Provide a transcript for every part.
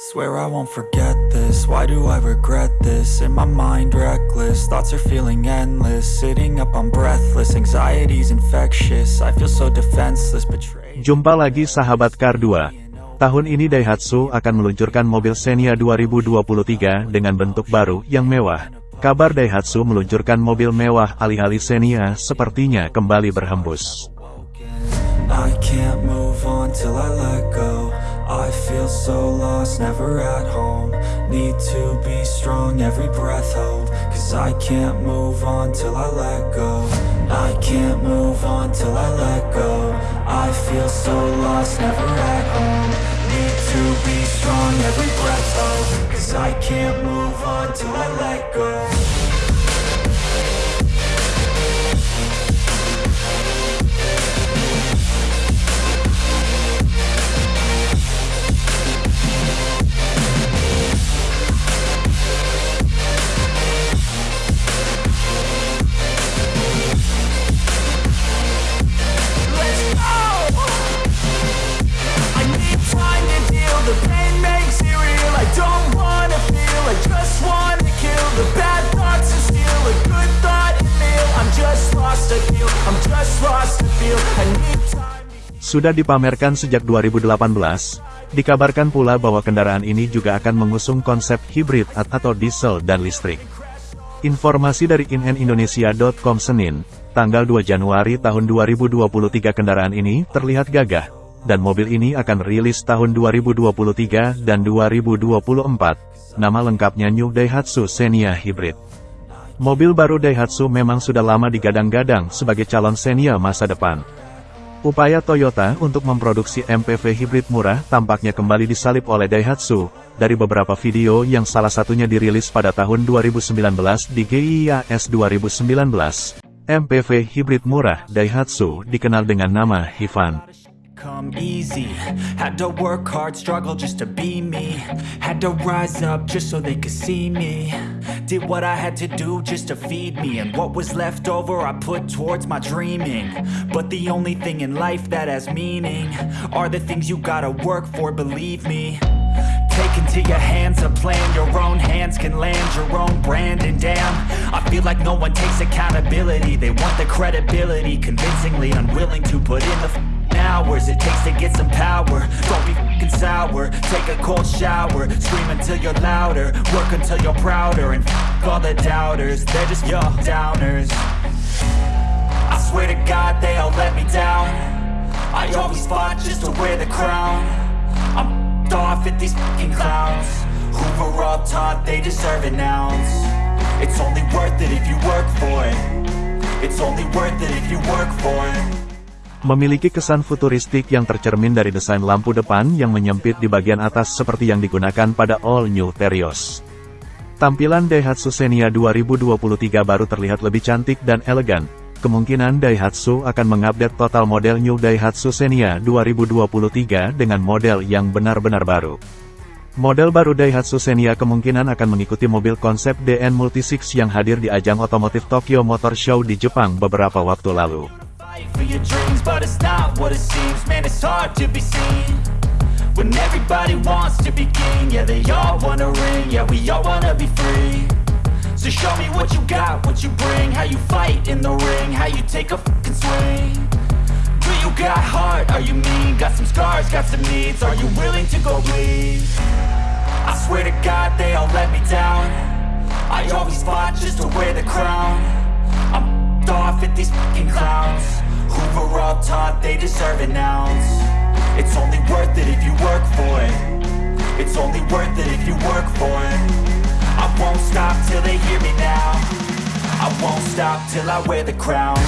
Swear I won't forget this, why do I regret this? In my mind reckless, thoughts are feeling endless Sitting up I'm breathless, anxiety's infectious I feel so defenseless, betrayed Jumpa lagi sahabat Kar 2. Tahun ini Daihatsu akan meluncurkan mobil Xenia 2023 dengan bentuk baru yang mewah. Kabar Daihatsu meluncurkan mobil mewah alih-alih Xenia sepertinya kembali berhembus. I can't move on till I feel so lost, never at home. Need to be strong, every breath hold. Cause I can't move on till I let go. I can't move on till I let go. I feel so lost, never at home. Need to be strong, every breath hold. Cause I can't move on till I let go Sudah dipamerkan sejak 2018, dikabarkan pula bahwa kendaraan ini juga akan mengusung konsep hibrid atau diesel dan listrik. Informasi dari innindonesia.com Senin, tanggal 2 Januari tahun 2023 kendaraan ini terlihat gagah, dan mobil ini akan rilis tahun 2023 dan 2024. Nama lengkapnya New Daihatsu Xenia Hybrid. Mobil baru Daihatsu memang sudah lama digadang-gadang sebagai calon Xenia masa depan. Upaya Toyota untuk memproduksi MPV hibrid murah tampaknya kembali disalip oleh Daihatsu, dari beberapa video yang salah satunya dirilis pada tahun 2019 di GIIAS 2019. MPV hibrid murah Daihatsu dikenal dengan nama Hivan. Did what I had to do just to feed me. And what was left over I put towards my dreaming. But the only thing in life that has meaning Are the things you gotta work for, believe me. Take into your hands a plan. Your own hands can land your own brand. And damn, I feel like no one takes accountability. They want the credibility Convincingly unwilling to put in the hours it takes to get some power. Don't be fing sour. Take a cold shower Scream until you're louder. Work until you're prouder And all the doubters. They're just your downers. I swear to God they all let me down. I always fought just to wear the crown. I'm f***ed off at these fucking clowns. Who were all taught they deserve an ounce? It's only worth it if you work for it. It's only worth it if you work for it Memiliki kesan futuristik yang tercermin dari desain lampu depan yang menyempit di bagian atas seperti yang digunakan pada All New Terios. Tampilan Daihatsu Xenia 2023 baru terlihat lebih cantik dan elegan. Kemungkinan Daihatsu akan mengupdate total model New Daihatsu Xenia 2023 dengan model yang benar-benar baru. Model baru Daihatsu Xenia kemungkinan akan mengikuti mobil konsep DN Multisix yang hadir di ajang otomotif Tokyo Motor Show di Jepang beberapa waktu lalu. For your dreams, but it's not what it seems. Man, it's hard to be seen when everybody wants to be king. Yeah, they all wanna ring. Yeah, we all wanna be free. So show me what you got, what you bring, how you fight in the ring, how you take a fucking swing. Do you got heart? Are you mean? Got some scars, got some needs. Are you willing to go bleed? I swear to God, they all let me down. I always fought just to wear the crown. I'm off at these fucking clowns Were all taught they deserve an ounce. It's only worth it if you work for it. It's only worth it if you work for it. I won't stop till they hear me now. I won't stop till I wear the crown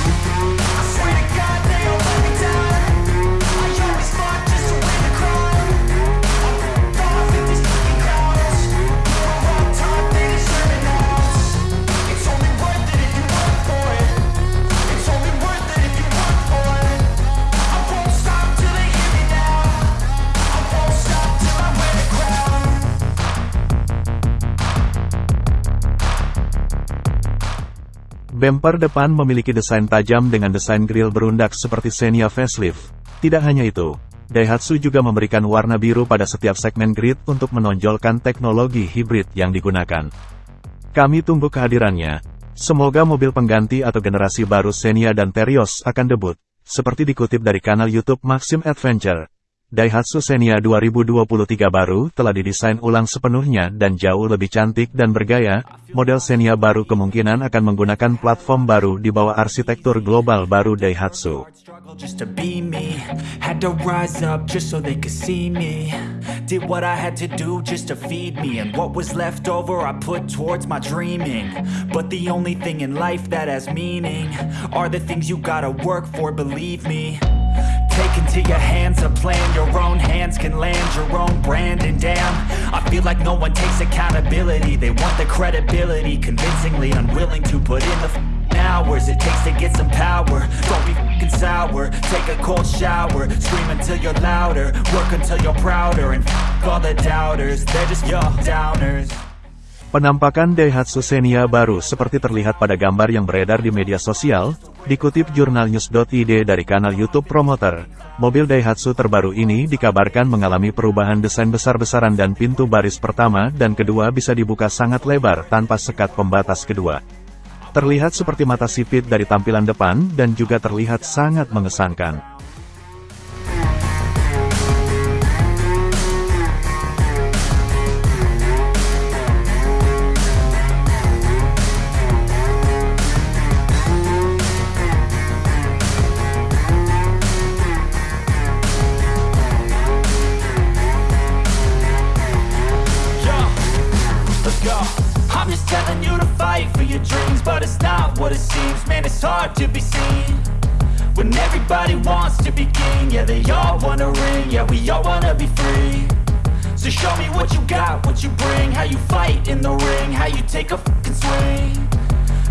Bumper depan memiliki desain tajam dengan desain grill berundak seperti Xenia facelift. Tidak hanya itu, Daihatsu juga memberikan warna biru pada setiap segmen grid untuk menonjolkan teknologi hibrid yang digunakan. Kami tunggu kehadirannya. Semoga mobil pengganti atau generasi baru Xenia dan Terios akan debut, seperti dikutip dari kanal YouTube Maxim Adventure. Daihatsu Xenia 2023 baru telah didesain ulang sepenuhnya dan jauh lebih cantik dan bergaya. Model Xenia baru kemungkinan akan menggunakan platform baru di bawah arsitektur global baru Daihatsu. Take into your hands a plan. Your own hands can land your own brand. And damn, I feel like no one takes accountability. They want the credibility Convincingly unwilling to put in the hours it takes to get some power. Don't be f***ing sour, take a cold shower. Scream until you're louder, work until you're prouder. And f*** all the doubters, they're just your downers. Penampakan Daihatsu Xenia baru seperti terlihat pada gambar yang beredar di media sosial, dikutip jurnalnews.id dari kanal YouTube Promoter. Mobil Daihatsu terbaru ini dikabarkan mengalami perubahan desain besar-besaran dan pintu baris pertama dan kedua bisa dibuka sangat lebar tanpa sekat pembatas kedua. Terlihat seperti mata sipit dari tampilan depan dan juga terlihat sangat mengesankan. Yeah, they all wanna ring? Yeah, we all wanna be free. So show me what you got, what you bring. How you fight in the ring? How you take a fucking swing?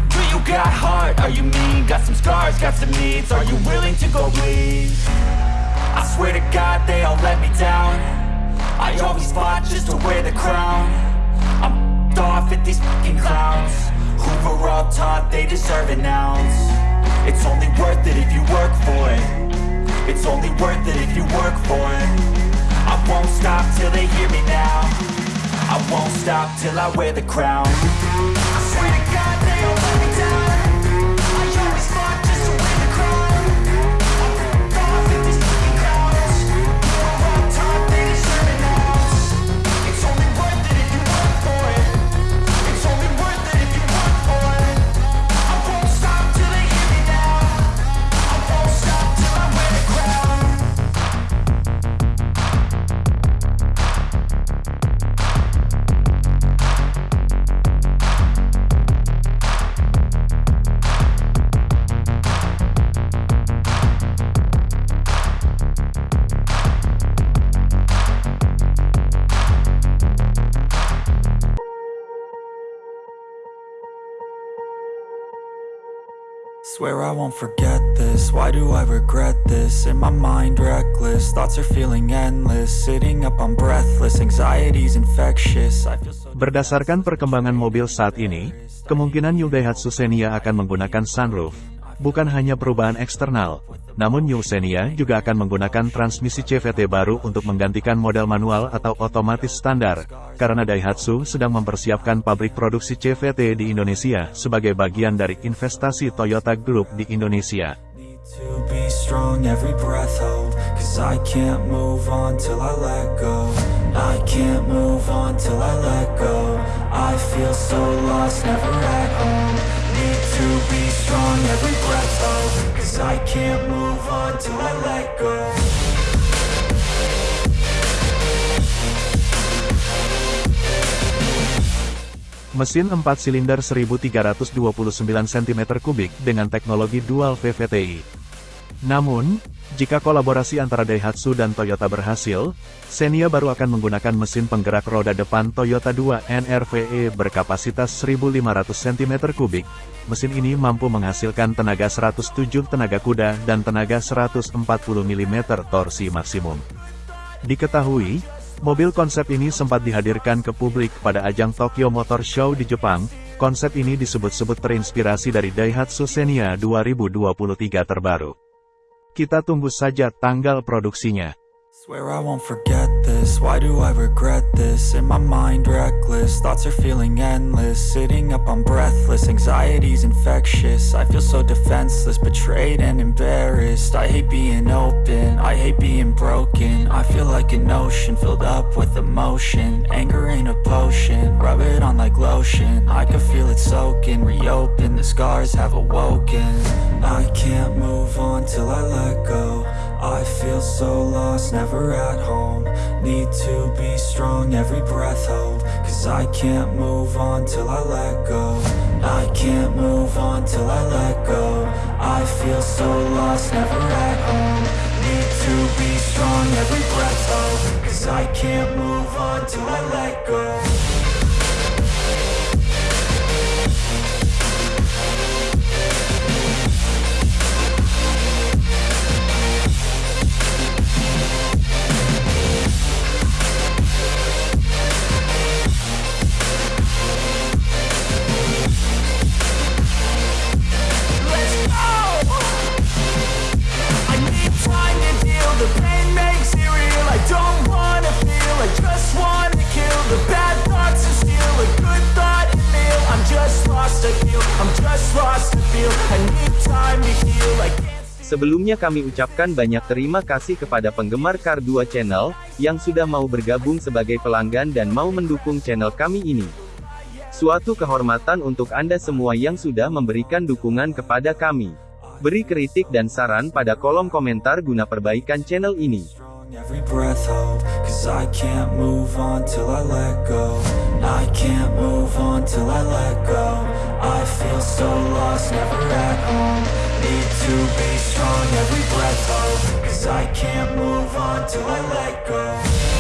Do you got heart? Are you mean? Got some scars, got some needs. Are you willing to go bleed? I swear to God they all let me down. I always fought just to wear the crown. I'm off at these fucking clowns. Were all taught they deserve an ounce. It's only worth it if you work for it It's only worth it if you work for it. I won't stop till they hear me now. I won't stop till I wear the crown. I swear to God they Swear I won't forget this. Why do I regret this? In my mind reckless. Thoughts are feeling endless. Sitting up I'm breathless. Anxiety's infectious. I feel so Berdasarkan perkembangan mobil saat ini, kemungkinan New Daihatsu Xenia akan menggunakan sunroof. Bukan hanya perubahan eksternal, namun New Xenia juga akan menggunakan transmisi CVT baru untuk menggantikan model manual atau otomatis standar, karena Daihatsu sedang mempersiapkan pabrik produksi CVT di Indonesia sebagai bagian dari investasi Toyota Group di Indonesia. To be strong every breath hold Cause I can't move on till I let go Mesin 4 silinder 1329 cm3 dengan teknologi dual VVTi. Namun, jika kolaborasi antara Daihatsu dan Toyota berhasil, Xenia baru akan menggunakan mesin penggerak roda depan Toyota 2 NRVE berkapasitas 1500 cm3. Mesin ini mampu menghasilkan tenaga 107 tenaga kuda dan tenaga 140 mm torsi maksimum. Diketahui, mobil konsep ini sempat dihadirkan ke publik pada ajang Tokyo Motor Show di Jepang. Konsep ini disebut-sebut terinspirasi dari Daihatsu Xenia 2023 terbaru. Kita tunggu saja tanggal produksinya. Swear I won't forget this, why do I regret this? In my mind reckless, thoughts are feeling endless. Sitting up I'm breathless, anxiety's infectious. I feel so defenseless, betrayed and embarrassed. I hate being open, I hate being broken. I feel like an ocean filled up with emotion. Anger ain't a potion, rub it on like lotion. I can feel it soaking, reopen, the scars have awoken. I can't move on till I let go I feel so lost, never at home. Need to be strong, every breath hold. Cause I can't move on till I let go. I can't move on till I let go. I feel so lost, never at home. Need to be strong, every breath hold. Cause I can't move on till I let go Sebelumnya kami ucapkan banyak terima kasih kepada penggemar Kar 2 Channel, yang sudah mau bergabung sebagai pelanggan dan mau mendukung channel kami ini. Suatu kehormatan untuk Anda semua yang sudah memberikan dukungan kepada kami. Beri kritik dan saran pada kolom komentar guna perbaikan channel ini. Can't move on till I let go